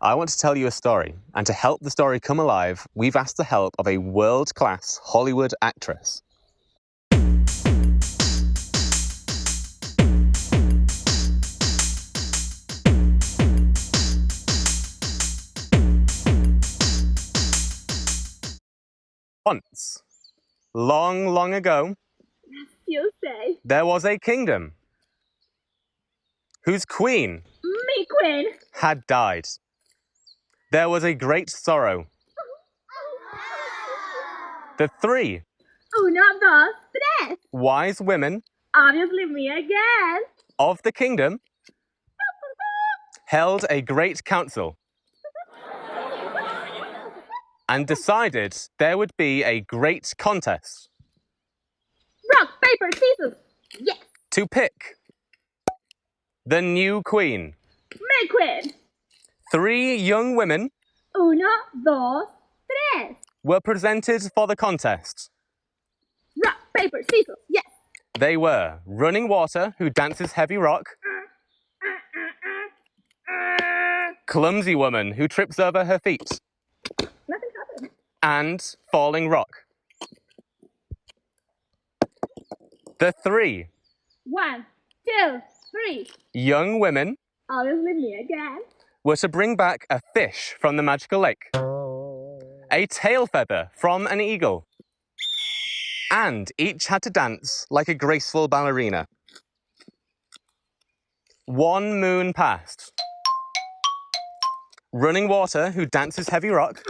I want to tell you a story, and to help the story come alive, we've asked the help of a world class Hollywood actress. Once, long, long ago, You say, there was a kingdom whose queen me queen. had died. There was a great sorrow. The three Uno, dos, tres. wise women Obviously me again. of the kingdom held a great council and decided there would be a great contest Rock, paper, scissors. Yes, to pick the new queen. me queen. Three young women Uno, dos, tres. were presented for the contest. Rock, paper, scissors. Yes. They were Running Water, who dances heavy rock, Clumsy Woman, who trips over her feet, Nothing happened. and Falling Rock. The three. One, two, three. young women Obviously me again. Were to bring back a fish from the magical lake, a tail feather from an eagle, and each had to dance like a graceful ballerina. One moon passed. Running Water, who dances heavy rock,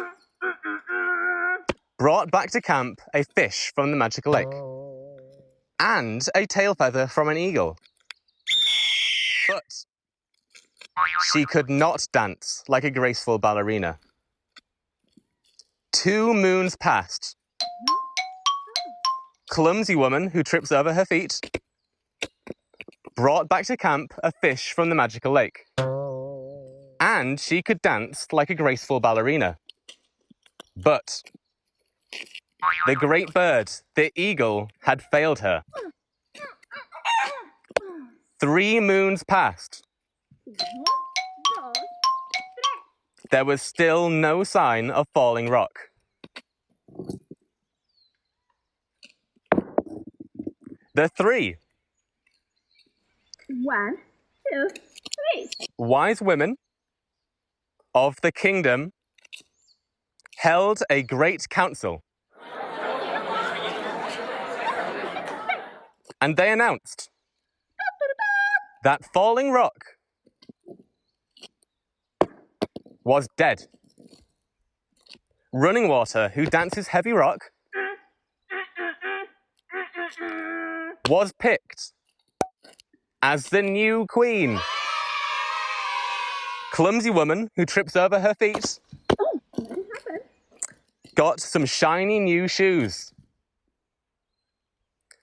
brought back to camp a fish from the magical lake and a tail feather from an eagle. But she could not dance like a graceful ballerina. Two moons passed. Clumsy woman who trips over her feet brought back to camp a fish from the magical lake. And she could dance like a graceful ballerina. But the great bird, the eagle, had failed her. Three moons passed. Uno, dos, tres. There was still no sign of falling rock. The three One, two, three. wise women of the kingdom held a great council. And they announced that Falling Rock was dead. Running Water, who dances heavy rock, was picked as the new queen. Clumsy woman who trips over her feet got some shiny new shoes.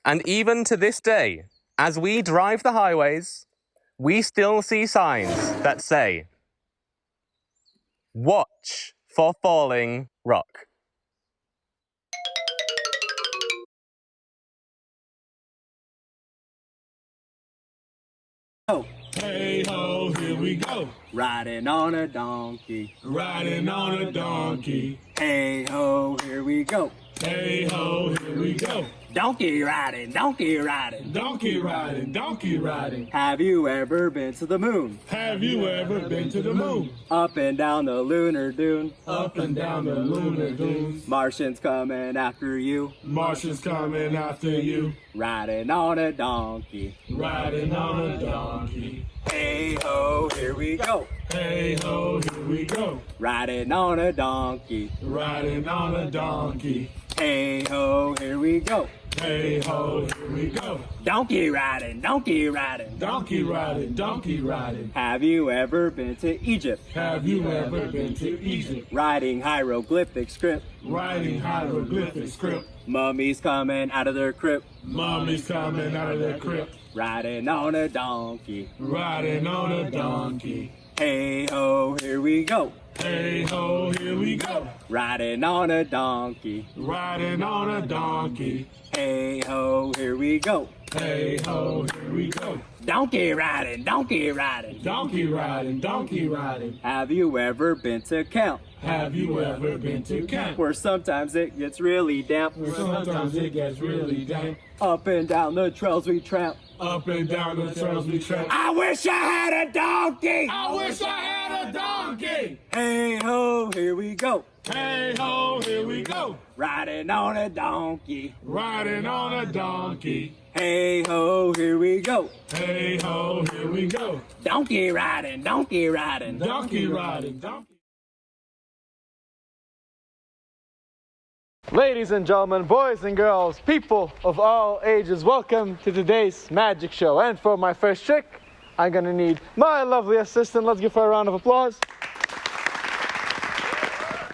And even to this day, as we drive the highways, we still see signs that say, Watch for falling rock. Oh. Hey ho, here we go. Riding on a donkey. Riding on a donkey. Hey ho, here we go. Hey ho, here we go. Donkey riding, donkey riding. Donkey riding, donkey riding. Have you ever been to the moon? Have you ever been to the moon? Up and down the lunar dune. Up and down the lunar dune. Martians coming after you. Martians coming after you. Riding on a donkey. Riding on a donkey. Hey ho, here we go. Hey ho, here we go. Riding on a donkey. Riding on a donkey. Hey ho, here we go. Hey ho, here we go. Donkey riding, donkey riding. Donkey riding, donkey riding. Have you ever been to Egypt? Have you ever been to Egypt? Writing hieroglyphic script. Writing hieroglyphic script. Mummies coming out of their crypt. Mummies coming out of their crypt. Riding on a donkey. Riding on a donkey. Hey ho, here we go. Hey ho, here we go. Riding on a donkey. Riding on a donkey. Hey ho, here we go. Hey ho, here we go. Donkey riding, donkey riding. Donkey riding, donkey riding. Have you ever been to camp? Have you ever been to camp? Where sometimes it gets really damp. Where sometimes it gets really damp. Up and down the trails we tramp. Up and down the trails we tramp. I wish I had a donkey. I wish I had a donkey. Hey ho, here we go. Hey ho, here we go. Riding on a donkey. Riding on a donkey. Hey ho, here we go. Hey ho, here we go. Donkey riding, donkey riding. Donkey riding, donkey. Ladies and gentlemen, boys and girls, people of all ages, welcome to today's magic show. And for my first trick, I'm gonna need my lovely assistant. Let's give her a round of applause.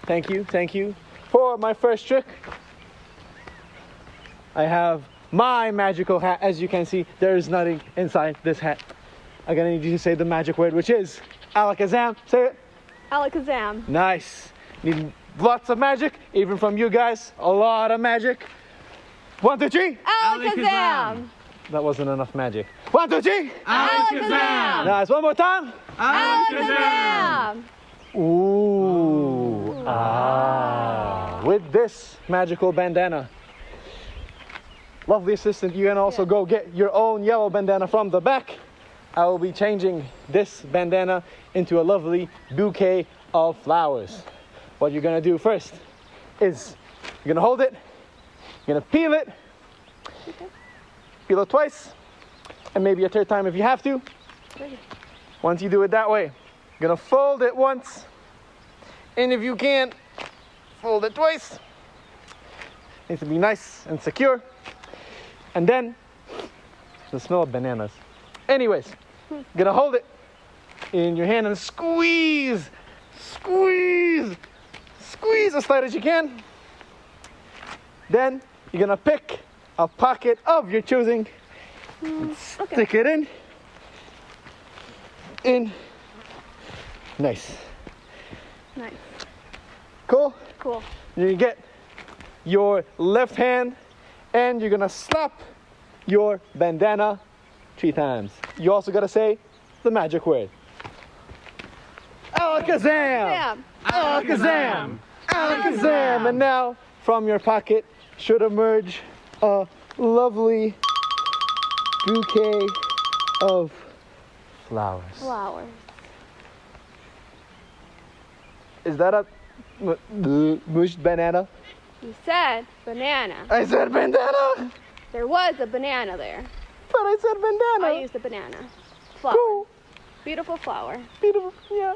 Thank you, thank you. For my first trick, I have my magical hat. As you can see, there is nothing inside this hat. I'm gonna need you to say the magic word, which is alakazam. Say it. Alakazam. Nice. Need lots of magic, even from you guys. A lot of magic. One, two, three. Alakazam. That wasn't enough magic. One, two, three. Alakazam. Nice. One more time. Alakazam. Ooh. Ah. With this magical bandana. Lovely assistant, you can also go get your own yellow bandana from the back. I will be changing this bandana into a lovely bouquet of flowers. What you're gonna do first is you're gonna hold it, you're gonna peel it, it twice, and maybe a third time if you have to. Once you do it that way, you're gonna fold it once, and if you can't, fold it twice. Needs to be nice and secure. And then the smell of bananas. Anyways, you're gonna hold it in your hand and squeeze, squeeze, squeeze as tight as you can. Then you're gonna pick a pocket of your choosing, mm, and stick it in, in. Nice, Nice. cool. Cool. You get your left hand and you're gonna slap your bandana three times. You also gotta say the magic word. Alakazam! Bam. Alakazam! Alakazam! And now from your pocket should emerge a lovely bouquet of flowers. Flowers. Is that a mushed banana? You said banana. I said bandana! There was a banana there. But I said bandana! I used a banana. Flower. Cool. Beautiful flower. Beautiful. Yeah.